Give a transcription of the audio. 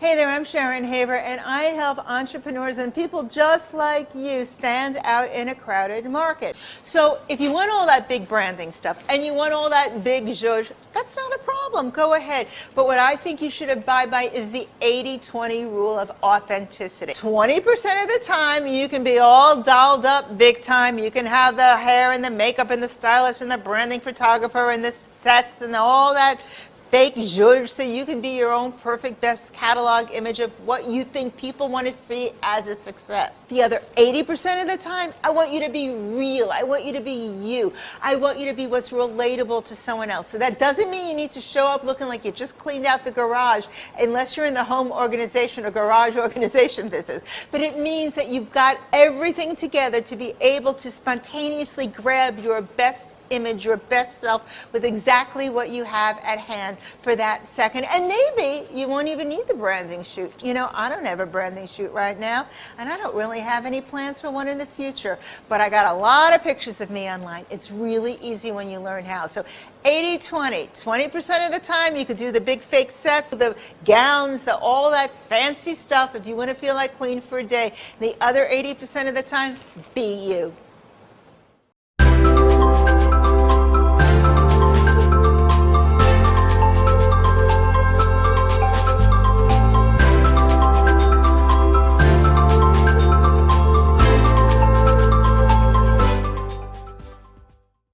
Hey there, I'm Sharon Haver, and I help entrepreneurs and people just like you stand out in a crowded market. So if you want all that big branding stuff and you want all that big zhuzh, that's not a problem. Go ahead. But what I think you should abide by is the 80-20 rule of authenticity. 20% of the time, you can be all dolled up big time. You can have the hair and the makeup and the stylist and the branding photographer and the sets and all that fake zhuzh so you can be your own perfect best catalog image of what you think people want to see as a success. The other 80% of the time, I want you to be real. I want you to be you. I want you to be what's relatable to someone else. So that doesn't mean you need to show up looking like you just cleaned out the garage unless you're in the home organization or garage organization business. But it means that you've got everything together to be able to spontaneously grab your best image, your best self, with exactly what you have at hand for that second. And maybe you won't even need the branding shoot. You know, I don't have a branding shoot right now, and I don't really have any plans for one in the future. But I got a lot of pictures of me online. It's really easy when you learn how. So 80-20, 20% of the time you could do the big fake sets, the gowns, the all that fancy stuff if you want to feel like queen for a day. The other 80% of the time, be you.